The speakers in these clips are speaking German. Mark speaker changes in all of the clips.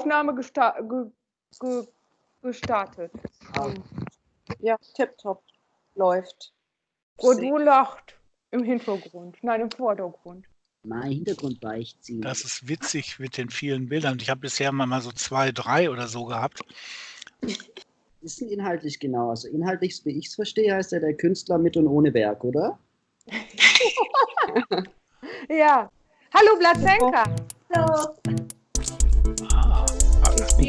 Speaker 1: Aufnahme gesta ge ge gestartet.
Speaker 2: Ja, tipptopp. Läuft.
Speaker 1: Rodu lacht im Hintergrund, nein, im Vordergrund.
Speaker 3: Mein Hintergrund beichtziehen.
Speaker 4: Das ist witzig mit den vielen Bildern. Ich habe bisher mal so zwei, drei oder so gehabt.
Speaker 3: ist denn inhaltlich genau? Also inhaltlich, wie ich es verstehe, heißt er der Künstler mit und ohne Werk, oder?
Speaker 1: Ja. Hallo Blatzenka.
Speaker 5: Hallo.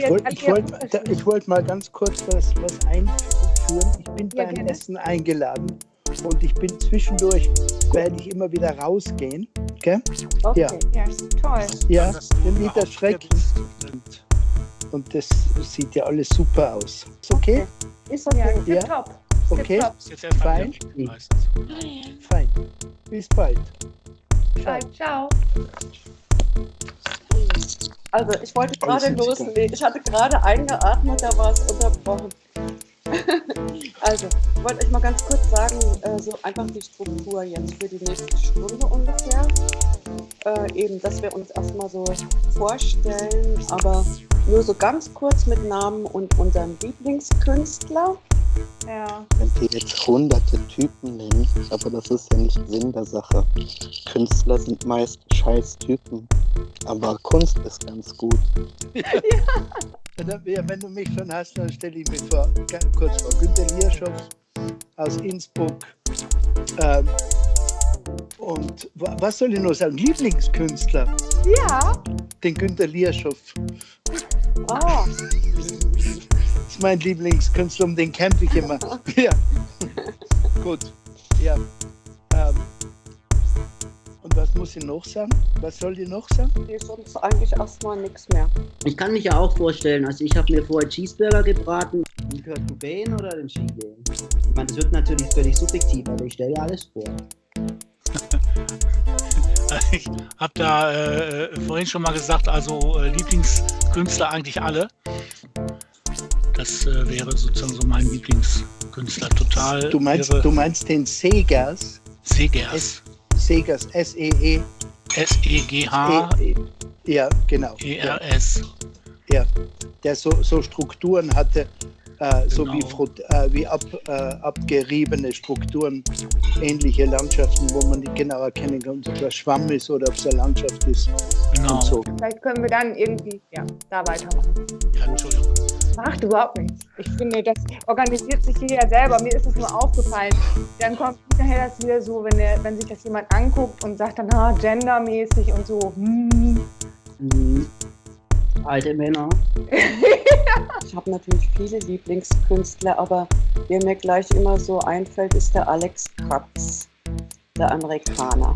Speaker 5: Ich wollte wollt, wollt mal ganz kurz was, was einführen. Ich bin
Speaker 1: Ja,
Speaker 5: beim
Speaker 1: gerne.
Speaker 5: Essen eingeladen und ich bin zwischendurch, werde ich immer wieder rausgehen. Gell?
Speaker 2: Okay.
Speaker 5: Ja.
Speaker 1: Ja, toll.
Speaker 5: Ja,
Speaker 4: dass du
Speaker 5: den
Speaker 4: überhaupt
Speaker 5: Liter
Speaker 4: hier
Speaker 5: Schreck.
Speaker 4: bist.
Speaker 5: Und, und das sieht ja alles super aus. Ist okay?
Speaker 2: Ist
Speaker 1: Ja,
Speaker 2: okay.
Speaker 5: Ja.
Speaker 1: tipptopp.
Speaker 5: Okay,
Speaker 1: Tipptopp.
Speaker 4: Ist jetzt erstmal
Speaker 5: Fein. fein. Bis bald. Ciao.
Speaker 1: Ciao.
Speaker 2: Also, ich wollte gerade
Speaker 5: Alles Musiker.
Speaker 2: loslegen. Ich hatte gerade eingeatmet, da war es unterbrochen. also, ich wollte euch mal ganz kurz sagen, äh, so einfach die Struktur jetzt für die nächste Stunde ungefähr. Äh, eben, dass wir uns erstmal so vorstellen, aber nur so ganz kurz mit Namen und unserem Lieblingskünstler.
Speaker 1: Ja.
Speaker 6: könnte jetzt hunderte Typen nennen, aber das ist ja nicht Sinn der Sache. Künstler sind meist scheiß Typen, aber Kunst ist ganz gut.
Speaker 5: Wenn, ja, wenn du mich schon hast, dann stelle ich mich vor, kurz vor. Günter Lierschow aus Innsbruck. Ähm, und wa- was soll ich noch sagen? Lieblingskünstler,
Speaker 1: Ja.
Speaker 5: den Günter Lierschow.
Speaker 2: Ah,
Speaker 5: Das ist mein Lieblingskünstler, um den kämpfe ich immer. ja. Gut. Ja. Ähm. Und was muss ich noch sagen? Was soll ich noch sagen?
Speaker 2: die ist uns eigentlich erstmal nichts mehr.
Speaker 3: Ich kann mich ja auch vorstellen, also ich habe mir vorher Cheeseburger gebraten. Den Kurt Cobain oder den Skigen? Ich meine, das wird natürlich völlig subjektiv, aber ich stelle ja alles vor.
Speaker 4: Ich habe da äh, vorhin schon mal gesagt, also äh, Lieblingskünstler eigentlich alle. Das äh, wäre sozusagen so mein Lieblingskünstler. Total
Speaker 5: Du meinst,
Speaker 4: irre.
Speaker 5: du meinst den Segers?
Speaker 4: Segers.
Speaker 5: Segers, S-E-E.
Speaker 4: S-E-G-H-E-R-S.
Speaker 5: E- E- Ja, genau. Ja, ja. Der so, so Strukturen hatte, äh, so wie,
Speaker 4: Genau.
Speaker 5: Frut- äh, wie ab, äh, abgeriebene Strukturen, ähnliche Landschaften, wo man nicht genau erkennen kann, ob es Schwamm ist oder ob es eine Landschaft ist.
Speaker 4: Genau.
Speaker 5: Und so.
Speaker 1: Vielleicht können wir dann irgendwie, ja, da weitermachen.
Speaker 4: Ja, Entschuldigung.
Speaker 1: Macht überhaupt nichts. Ich finde, das organisiert sich hier ja selber. Mir ist es nur aufgefallen. Dann kommt nachher das wieder so, wenn, der, wenn sich das jemand anguckt und sagt dann, ah, gendermäßig und so. Hm.
Speaker 3: Hm. Alte Männer.
Speaker 2: Ich habe natürlich viele Lieblingskünstler, aber der mir gleich immer so einfällt, ist der Alex Katz, der Amerikaner.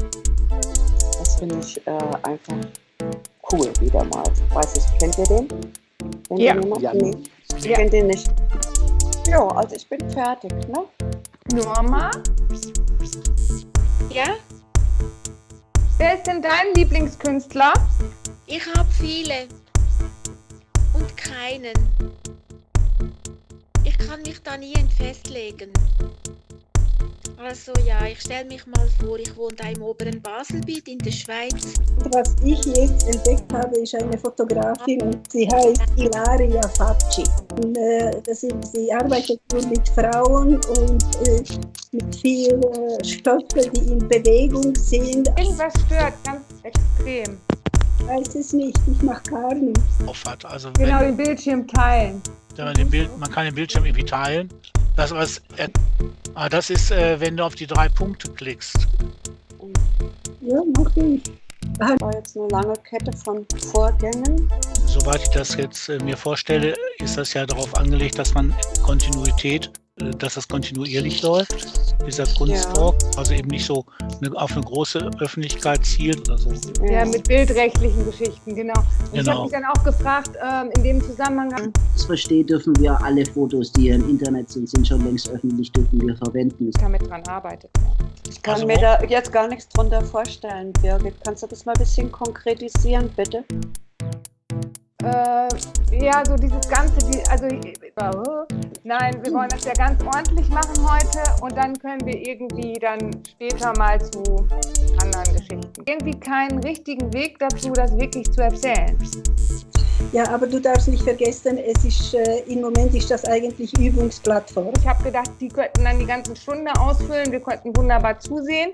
Speaker 2: Das finde ich äh, einfach cool wieder mal. Weiß ich, kennt ihr den? Kennt
Speaker 1: Ja.
Speaker 6: Ja.
Speaker 2: Ich
Speaker 1: Ja.
Speaker 2: kenne den nicht. Ja, also ich bin fertig, ne?
Speaker 1: Norma,
Speaker 7: Ja,
Speaker 1: wer ist denn dein Lieblingskünstler?
Speaker 7: ich habe viele und keinen. Ich kann mich da nie festlegen. Also ja, ich stelle mich mal vor, ich wohne da im oberen Baselbiet in der Schweiz.
Speaker 8: Was ich jetzt entdeckt habe, ist eine Fotografin und sie heißt Ilaria Facci. Und, äh, das ist, sie arbeitet nur mit Frauen und äh, mit vielen äh, Stoffen, die in Bewegung sind.
Speaker 1: Irgendwas stört ganz extrem.
Speaker 8: Ich weiß es nicht, ich mache gar nichts.
Speaker 4: Auf. Also
Speaker 1: Genau, den Bildschirm teilen.
Speaker 4: wenn man, den Bild, man kann den Bildschirm irgendwie teilen. Das, was, er- ah, das ist, äh, wenn du auf die drei Punkte klickst.
Speaker 8: Ja, mache ich.
Speaker 2: Das war jetzt eine lange Kette von Vorgängen.
Speaker 4: Soweit ich das jetzt äh, mir vorstelle, ist das ja darauf angelegt, dass man Kontinuität, äh, dass das kontinuierlich läuft, dieser Kunsttalk. Also eben nicht so eine, auf eine große Öffentlichkeit zielt oder so.
Speaker 1: Ja, mit bildrechtlichen Geschichten, genau. Und ich
Speaker 4: Genau.
Speaker 1: habe mich dann auch gefragt, ähm, in dem Zusammenhang,
Speaker 3: Das verstehe, dürfen wir alle Fotos, die im Internet sind, sind schon längst öffentlich, dürfen wir verwenden.
Speaker 1: ich damit dran arbeitet.
Speaker 2: Ich kann
Speaker 4: Also
Speaker 2: mir da jetzt gar nichts drunter vorstellen, Birgit. Kannst du das mal ein bisschen konkretisieren, bitte?
Speaker 1: Ja, so dieses ganze, die, also, nein, wir wollen das ja ganz ordentlich machen heute und dann können wir irgendwie dann später mal zu anderen Geschichten. Irgendwie keinen richtigen Weg dazu, das wirklich zu erzählen.
Speaker 8: Ja, aber du darfst nicht vergessen, es ist, äh, im Moment ist das eigentlich Übungsplattform.
Speaker 1: Ich habe gedacht, die könnten dann die ganze Stunde ausfüllen, wir könnten wunderbar zusehen.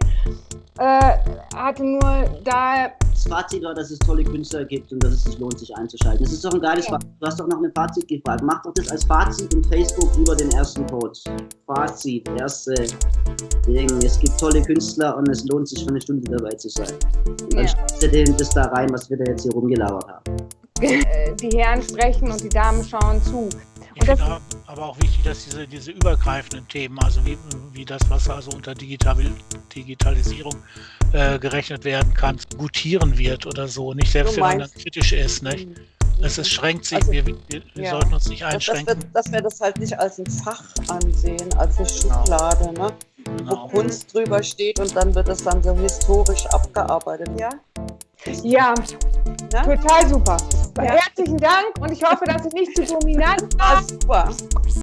Speaker 1: Äh, hatte nur da
Speaker 3: Fazit war, dass es tolle Künstler gibt und dass es sich lohnt, sich einzuschalten. Das ist doch ein geiles. Fazit. Du hast doch noch ein Fazit gefragt. Mach doch das als Fazit in Facebook über den ersten Post. Fazit, erste Ding. Es gibt tolle Künstler und es lohnt sich für eine Stunde dabei zu sein. Und dann
Speaker 1: Ja.
Speaker 3: schreibst das da rein, was wir da jetzt hier rumgelauert haben.
Speaker 1: die Herren sprechen und die Damen schauen zu.
Speaker 4: Ich
Speaker 1: Und das-
Speaker 4: finde aber auch wichtig, dass diese, diese übergreifenden Themen, also wie, wie das, was also unter Digital, Digitalisierung äh, gerechnet werden kann, gutieren wird oder so. Nicht selbst wenn man dann kritisch ist. Nicht?
Speaker 2: Mhm.
Speaker 4: Es ist, schränkt sich,
Speaker 2: Also,
Speaker 4: wir, wir, wir
Speaker 2: ja.
Speaker 4: sollten uns nicht
Speaker 2: Dass, dass, wir,
Speaker 4: einschränken.
Speaker 2: dass wir das halt nicht als ein Fach ansehen, als eine Schublade, ne? wo
Speaker 4: Genau.
Speaker 2: Kunst drüber steht und dann wird es dann so historisch abgearbeitet. Ja?
Speaker 1: Ja,
Speaker 2: Ne?
Speaker 1: total super. Herzlichen Dank und ich hoffe, dass ich nicht zu dominant war.
Speaker 2: Ah, super.